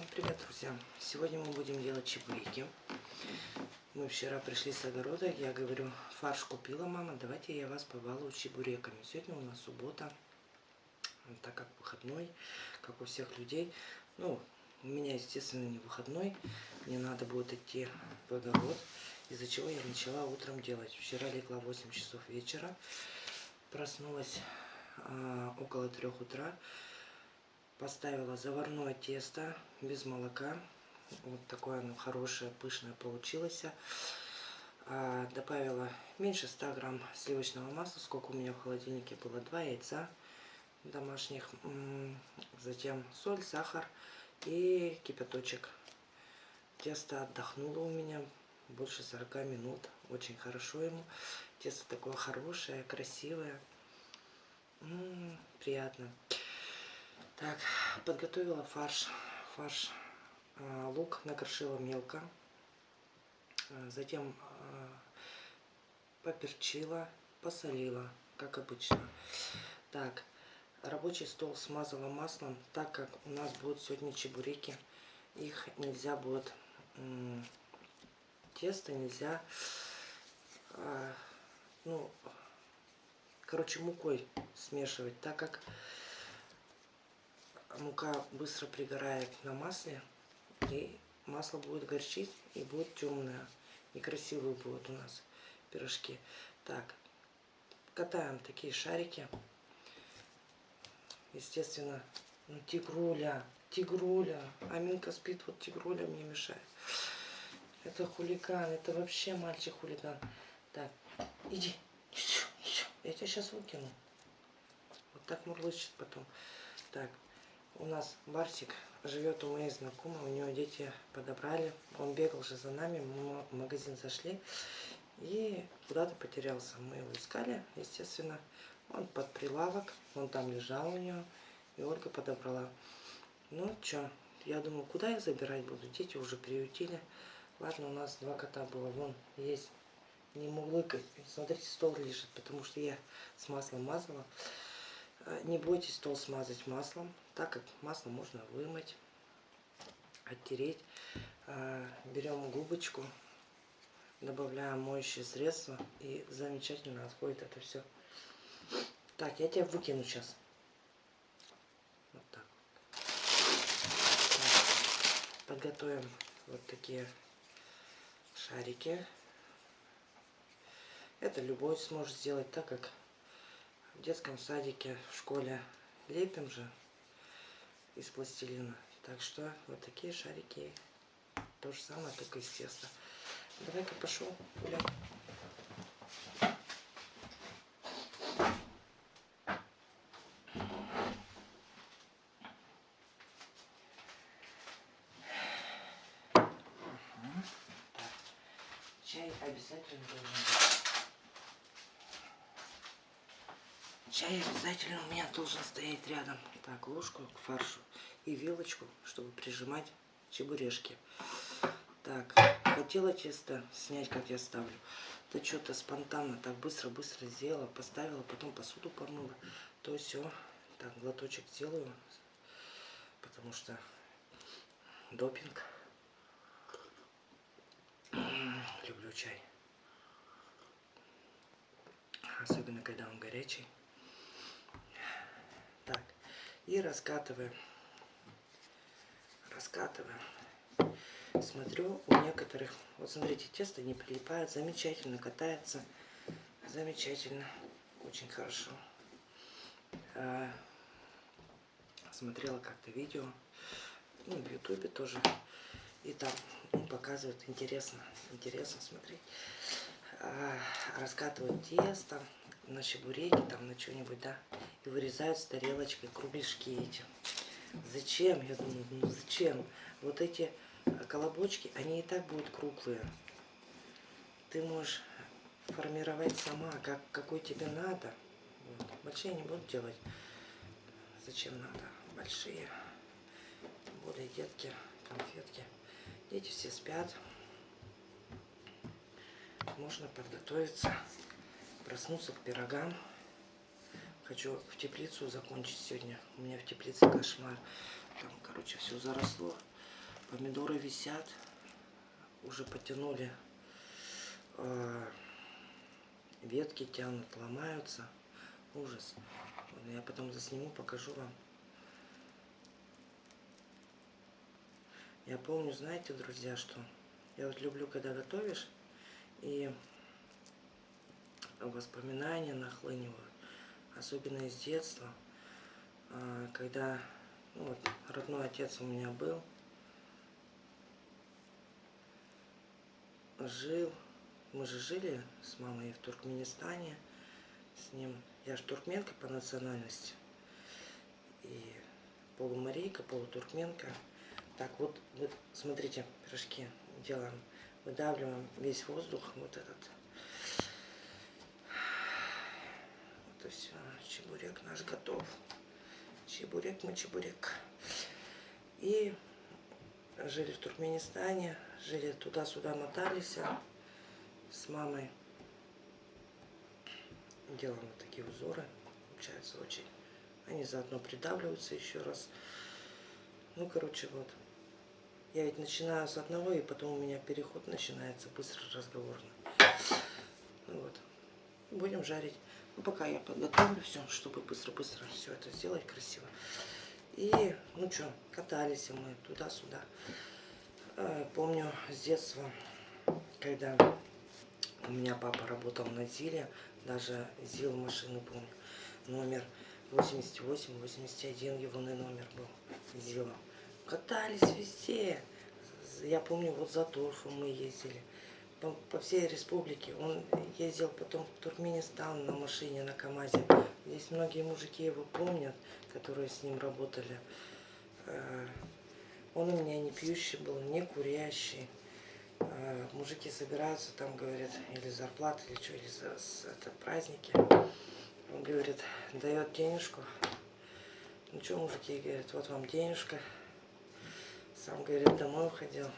Всем привет, друзья! Сегодня мы будем делать чебуреки. Мы вчера пришли с огорода, я говорю, фарш купила мама, давайте я вас побалую чебуреками. Сегодня у нас суббота, так как выходной, как у всех людей. Ну, у меня, естественно, не выходной, мне надо будет идти в огород, из-за чего я начала утром делать. Вчера легла в 8 часов вечера, проснулась а, около 3 утра, Поставила заварное тесто без молока. Вот такое оно хорошее, пышное получилось. А, добавила меньше 100 грамм сливочного масла, сколько у меня в холодильнике было. Два яйца домашних. Затем соль, сахар и кипяточек. Тесто отдохнуло у меня больше 40 минут. Очень хорошо ему. Тесто такое хорошее, красивое. М -м, приятно. Так, подготовила фарш. Фарш э, лук накрошила мелко. Э, затем э, поперчила, посолила, как обычно. Так, рабочий стол смазала маслом, так как у нас будут сегодня чебуреки. Их нельзя будет, тесто нельзя, ну, короче, мукой смешивать, так как мука быстро пригорает на масле, и масло будет горчить, и будет темное. Некрасивые будут у нас пирожки. Так, катаем такие шарики. Естественно, ну, тигруля, тигруля. Аминка спит, вот тигруля мне мешает. Это хулиган, это вообще мальчик-хулиган. Так, иди. Я тебя сейчас выкину. Вот так мурлычет потом. Так, у нас Барсик живет у моей знакомой, у него дети подобрали. Он бегал же за нами, мы в магазин зашли и куда-то потерялся. Мы его искали, естественно. Он под прилавок, он там лежал у нее, и Ольга подобрала. Ну, что, я думаю, куда я забирать буду? Дети уже приютили. Ладно, у нас два кота было, вон есть. Не мурлыкать. Смотрите, стол лежит, потому что я с маслом мазала. Э, не бойтесь стол смазать маслом, так как масло можно вымыть, оттереть. Э, берем губочку, добавляем моющее средство и замечательно отходит это все. Так, я тебя выкину сейчас. Вот так. так. Подготовим вот такие шарики. Это любой сможет сделать так, как в детском садике, в школе лепим же из пластилина. Так что вот такие шарики. То же самое, только из теста. Давай-ка пошел гулять. Чай обязательно должен быть. Чай обязательно у меня должен стоять рядом. Так, ложку к фаршу и вилочку, чтобы прижимать чебурешки. Так, хотела тесто снять, как я ставлю. Да что-то спонтанно, так быстро-быстро сделала, поставила, потом посуду помыла. То все. Так, глоточек сделаю, потому что допинг. Люблю чай. Особенно, когда он горячий. И раскатываем. Раскатываем. Смотрю, у некоторых, вот смотрите, тесто не прилипает, замечательно катается. Замечательно, очень хорошо. А, смотрела как-то видео, ну, в ютубе тоже. И там ну, показывают, интересно, интересно смотреть. А, раскатывают тесто на чебуреки, там на что-нибудь, да и вырезают с тарелочкой кругляшки эти. Зачем? Я думаю, ну зачем? Вот эти колобочки, они и так будут круглые. Ты можешь формировать сама, как, какой тебе надо. Вот. Большие не буду делать. Зачем надо? Большие. Более детки, конфетки. Дети все спят. Можно подготовиться, проснуться к пирогам. Хочу в теплицу закончить сегодня. У меня в теплице кошмар. Там, короче, все заросло. Помидоры висят. Уже потянули. Э, ветки тянут, ломаются. Ужас. Я потом засниму, покажу вам. Я помню, знаете, друзья, что я вот люблю, когда готовишь, и воспоминания нахлынивают, особенно из детства, а, когда ну, вот, родной отец у меня был, жил, мы же жили с мамой в Туркменистане, с ним, я же туркменка по национальности, и полумарийка, полутуркменка. Так, вот, вот, смотрите, пирожки делаем, выдавливаем весь воздух, вот этот. И все, чебурек наш готов. Чебурек мы чебурек. И жили в Туркменистане, жили туда-сюда, мотались с мамой. Делаем вот такие узоры, получается очень. Они заодно придавливаются еще раз. Ну, короче, вот. Я ведь начинаю с одного, и потом у меня переход начинается быстро разговорный. Вот. Будем жарить. Ну, пока я подготовлю все, чтобы быстро-быстро все это сделать красиво. И, ну что, катались мы туда-сюда. Э, помню с детства, когда у меня папа работал на ЗИЛе, даже ЗИЛ машины помню, номер 88-81 его номер был ЗИЛа. Катались везде. Я помню, вот за торфом мы ездили. По, по всей республике. Он ездил потом в Туркменистан на машине, на КамАЗе. Здесь многие мужики его помнят, которые с ним работали. Э, он у меня не пьющий был, не курящий. Э, мужики собираются, там, говорят, или зарплаты, или что, или за, это праздники. Он говорит, дает денежку. Ну что, мужики, говорят, вот вам денежка. Сам, говорит, домой уходил.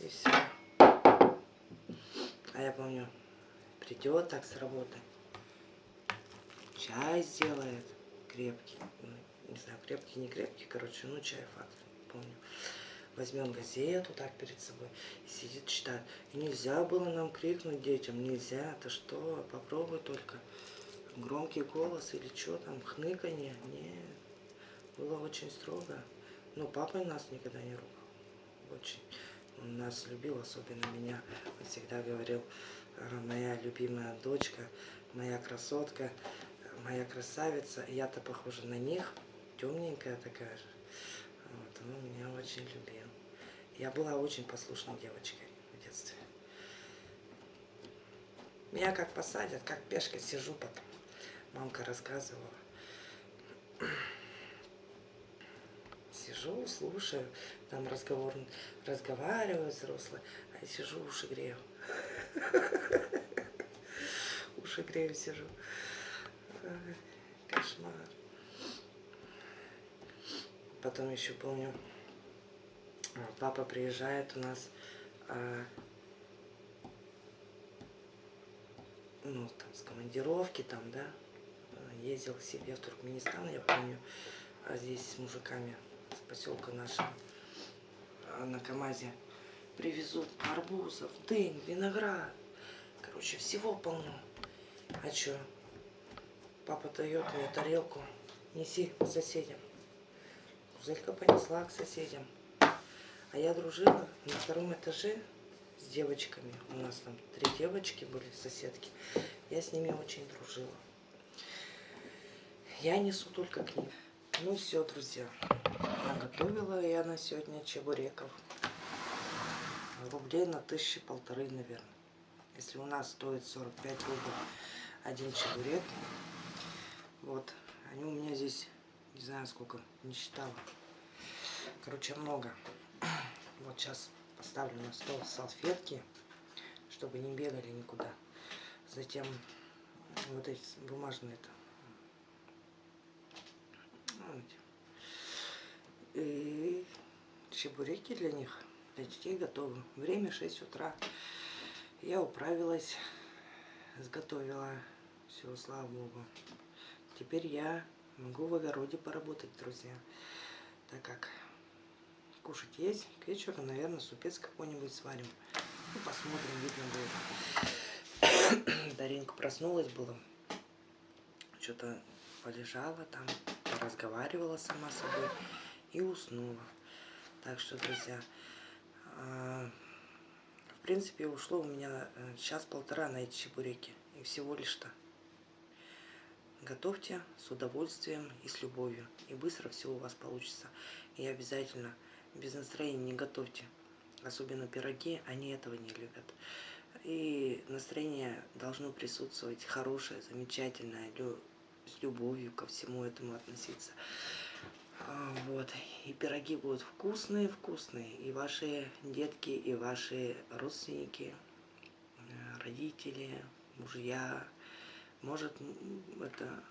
И все. А я помню, придет так с работы. Чай сделает крепкий. Ну, не знаю, крепкий, не крепкий, короче, ну чай факт, помню. Возьмем газету так перед собой и сидит, читает. И нельзя было нам крикнуть детям, нельзя, это что, попробуй только. Громкий голос или что там, хныканье, нет. Было очень строго. Ну, папа нас никогда не ругал. Очень. Он нас любил, особенно меня. Он всегда говорил, «Э, моя любимая дочка, моя красотка, моя красавица. Я-то похожа на них, темненькая такая же. Вот, он меня очень любил. Я была очень послушной девочкой в детстве. Меня как посадят, как пешка сижу потом. Мамка рассказывала сижу, слушаю, там разговор, разговаривают взрослые, а я сижу, уши грею. Уши грею, сижу. Кошмар. Потом еще помню, папа приезжает у нас, а, ну, там, с командировки, там, да, ездил к себе в Туркменистан, я помню, а здесь с мужиками поселка нашего а, на КамАЗе привезут арбузов, дынь, виноград. Короче, всего полно. А что? Папа дает мне тарелку. Неси к соседям. Зелька понесла к соседям. А я дружила на втором этаже с девочками. У нас там три девочки были, соседки. Я с ними очень дружила. Я несу только к ним. Ну все, друзья. Наготовила я на сегодня чебуреков. Рублей на тысячи полторы, наверное. Если у нас стоит 45 рублей один чебурек. Вот. Они у меня здесь, не знаю сколько, не считала. Короче, много. Вот сейчас поставлю на стол салфетки, чтобы не бегали никуда. Затем вот эти бумажные это И чебуреки для них, для детей готовы. Время 6 утра. Я управилась, сготовила. Все, слава богу. Теперь я могу в огороде поработать, друзья. Так как кушать есть. К вечеру, наверное, супец какой-нибудь сварим. Ну, посмотрим, видно будет. Даринка проснулась было. Что-то полежала там, разговаривала сама собой и уснула. Так что, друзья, а, в принципе, ушло у меня э, час-полтора на эти чебуреки. И всего лишь-то. Готовьте с удовольствием и с любовью. И быстро все у вас получится. И обязательно без настроения не готовьте. Особенно пироги, они этого не любят. И настроение должно присутствовать хорошее, замечательное, с любовью ко всему этому относиться. А, вот. И пироги будут вкусные, вкусные. И ваши детки, и ваши родственники, э, родители, мужья, может, это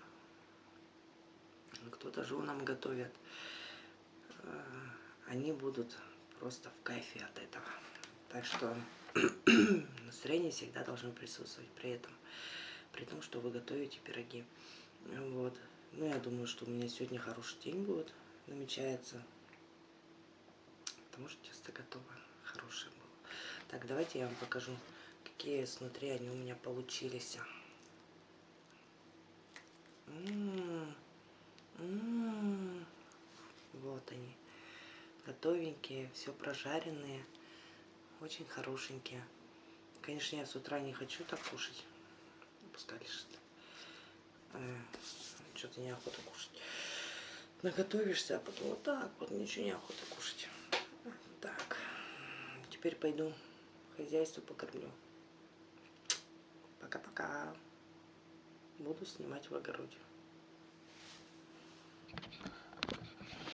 кто-то женам готовят. Э, они будут просто в кайфе от этого. Так что настроение всегда должно присутствовать при этом. При том, что вы готовите пироги. Вот. Ну, я думаю, что у меня сегодня хороший день будет, намечается. Потому что тесто готово. Хорошее было. Так, давайте я вам покажу, какие снутри они у меня получились. М -м Вот они. Готовенькие, все прожаренные. Очень хорошенькие. Конечно, я с утра не хочу так кушать. Пускай лежит. Что-то неохота кушать. Наготовишься, а потом вот так вот ничего неохота кушать. Так. Теперь пойду хозяйство покормлю. Пока-пока буду снимать в огороде.